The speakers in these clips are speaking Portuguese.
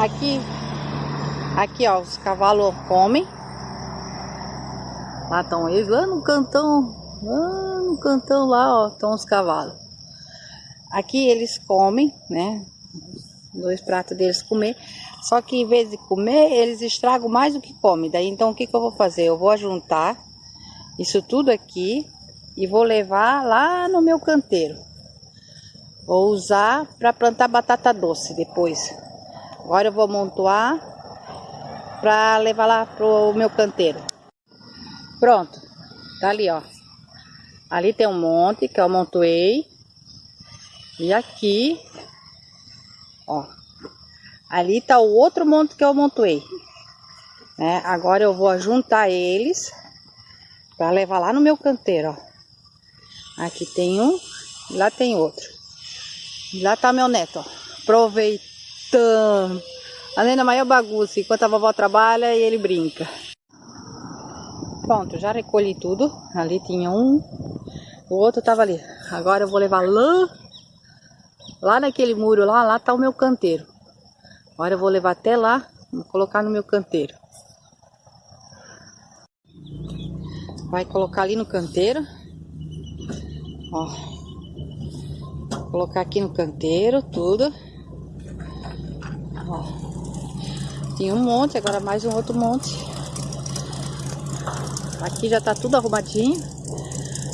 Aqui, aqui ó, os cavalos comem. Lá estão eles, lá no cantão, lá no cantão lá, ó, estão os cavalos. Aqui eles comem, né? Dois pratos deles comer. Só que em vez de comer, eles estragam mais do que comem. Daí então o que, que eu vou fazer? Eu vou ajuntar isso tudo aqui e vou levar lá no meu canteiro. Vou usar para plantar batata doce depois. Agora eu vou montuar para levar lá pro meu canteiro. Pronto, tá ali ó. Ali tem um monte que eu amontoei. E aqui, ó. Ali tá o outro monte que eu amontoei. Né? Agora eu vou juntar eles para levar lá no meu canteiro, ó. Aqui tem um, lá tem outro. Lá tá meu neto, ó. Aproveitando. Além da maior bagunça, enquanto a vovó trabalha e ele brinca. Pronto, já recolhi tudo. Ali tinha um, o outro tava ali. Agora eu vou levar lá, lá naquele muro lá, lá tá o meu canteiro. Agora eu vou levar até lá, vou colocar no meu canteiro. Vai colocar ali no canteiro. Ó. Vou colocar aqui no canteiro tudo. Ó. Um monte, agora mais um outro monte. Aqui já tá tudo arrumadinho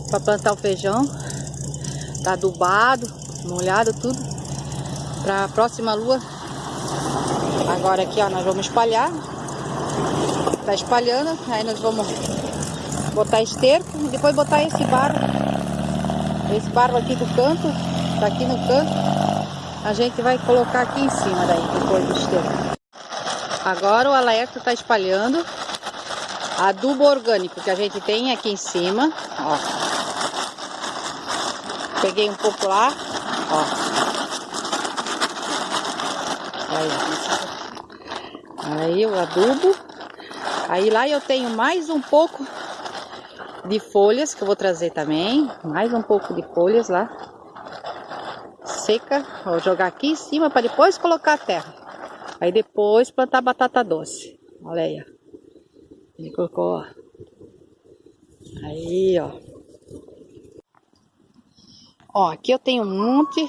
para plantar o feijão. Tá adubado, molhado tudo. Para a próxima lua. Agora aqui, ó, nós vamos espalhar. Tá espalhando, aí nós vamos botar esterco e depois botar esse barro. Esse barro aqui do canto, tá aqui no canto. A gente vai colocar aqui em cima daí, depois do esterco. Agora o alerta tá espalhando adubo orgânico que a gente tem aqui em cima, ó. Peguei um pouco lá, ó. Aí, aí o adubo. Aí lá eu tenho mais um pouco de folhas que eu vou trazer também. Mais um pouco de folhas lá. Seca. Vou jogar aqui em cima para depois colocar a terra. Aí depois plantar batata doce. Olha aí, ó. Ele colocou, ó. Aí, ó. Ó, aqui eu tenho um monte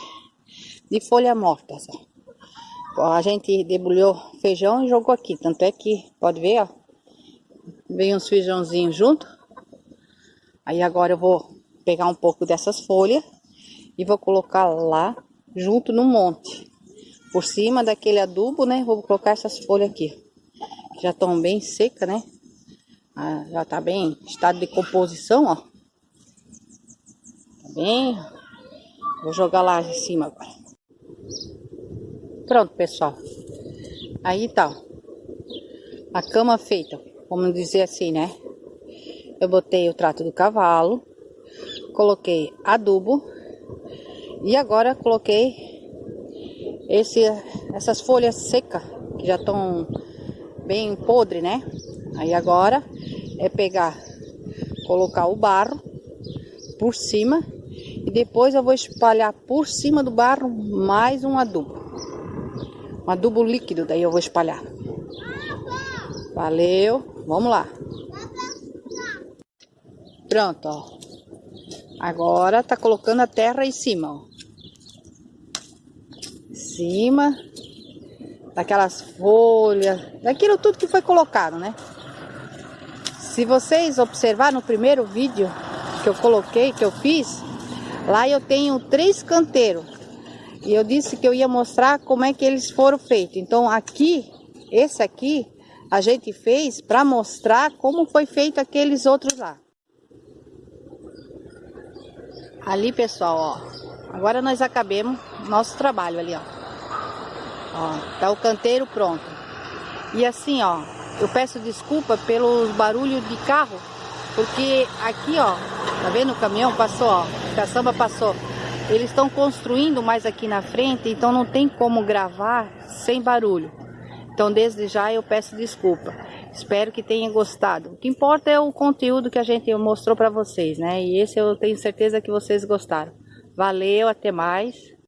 de folha morta, ó. A gente debulhou feijão e jogou aqui. Tanto é que, pode ver, ó. Veio uns feijãozinhos junto. Aí agora eu vou pegar um pouco dessas folhas e vou colocar lá junto no monte. Por cima daquele adubo, né? Vou colocar essas folhas aqui. Já estão bem secas, né? Ah, já tá bem estado de composição, ó. Tá bem. Vou jogar lá em cima agora. Pronto, pessoal. Aí tá. A cama feita, vamos dizer assim, né? Eu botei o trato do cavalo, coloquei adubo e agora coloquei esse, essas folhas secas que já estão bem podre, né? Aí agora é pegar, colocar o barro por cima e depois eu vou espalhar por cima do barro mais um adubo. Um adubo líquido, daí eu vou espalhar. Valeu, vamos lá. Pronto, ó. Agora tá colocando a terra em cima, ó. Em cima daquelas folhas, daquilo tudo que foi colocado, né? Se vocês observar no primeiro vídeo que eu coloquei, que eu fiz, lá eu tenho três canteiros. E eu disse que eu ia mostrar como é que eles foram feitos. Então aqui, esse aqui, a gente fez para mostrar como foi feito aqueles outros lá. Ali, pessoal, ó. Agora nós acabemos nosso trabalho ali, ó. Ó, tá o canteiro pronto. E assim, ó, eu peço desculpa pelos barulhos de carro, porque aqui, ó, tá vendo o caminhão passou, ó, a caçamba passou. Eles estão construindo mais aqui na frente, então não tem como gravar sem barulho. Então, desde já eu peço desculpa. Espero que tenham gostado. O que importa é o conteúdo que a gente mostrou para vocês, né? E esse eu tenho certeza que vocês gostaram. Valeu, até mais.